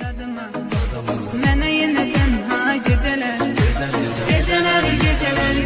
Dadıma. Mene yine tenha geceler Geceler. Geceler geceler.